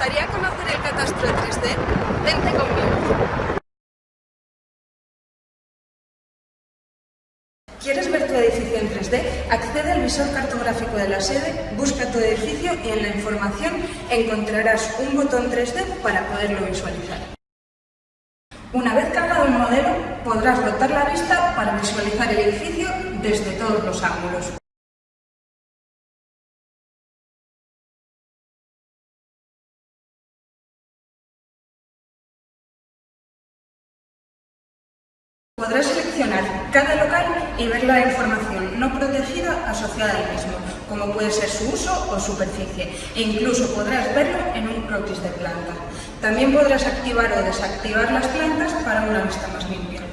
gustaría conocer el catastro 3D? Vente conmigo. ¿Quieres ver tu edificio en 3D? Accede al visor cartográfico de la sede, busca tu edificio y en la información encontrarás un botón 3D para poderlo visualizar. Una vez cargado el modelo, podrás rotar la vista para visualizar el edificio desde todos los ángulos. Podrás seleccionar cada local y ver la información no protegida asociada al mismo, como puede ser su uso o superficie, e incluso podrás verlo en un croquis de planta. También podrás activar o desactivar las plantas para una vista más limpia.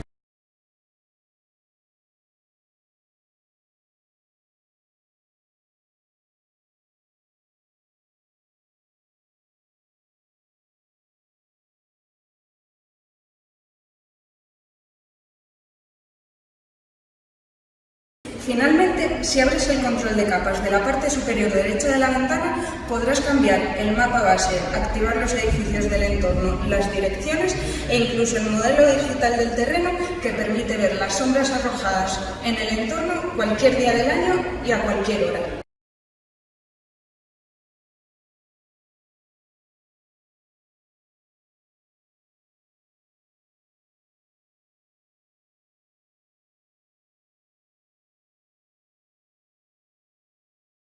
Finalmente, si abres el control de capas de la parte superior derecha de la ventana, podrás cambiar el mapa base, activar los edificios del entorno, las direcciones e incluso el modelo digital del terreno que permite ver las sombras arrojadas en el entorno cualquier día del año y a cualquier hora.